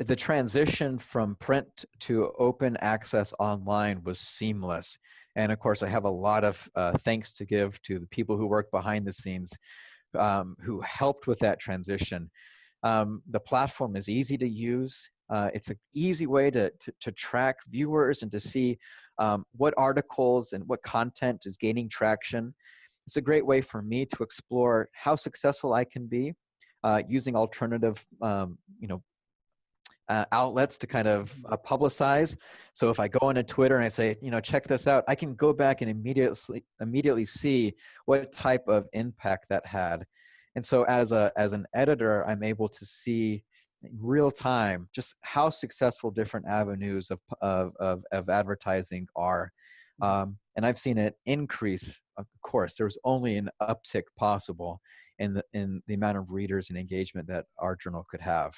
the transition from print to open access online was seamless. And of course, I have a lot of uh, thanks to give to the people who work behind the scenes um, who helped with that transition. Um, the platform is easy to use. Uh, it's an easy way to, to, to, track viewers and to see um, what articles and what content is gaining traction. It's a great way for me to explore how successful I can be uh, using alternative, um, you know, uh, outlets to kind of uh, publicize. So if I go into Twitter and I say, you know, check this out, I can go back and immediately immediately see what type of impact that had. And so as a as an editor, I'm able to see in real time just how successful different avenues of of of, of advertising are. Mm-hmm. Um, and I've seen an increase. Of course, there was only an uptick possible in the in the amount of readers and engagement that our journal could have.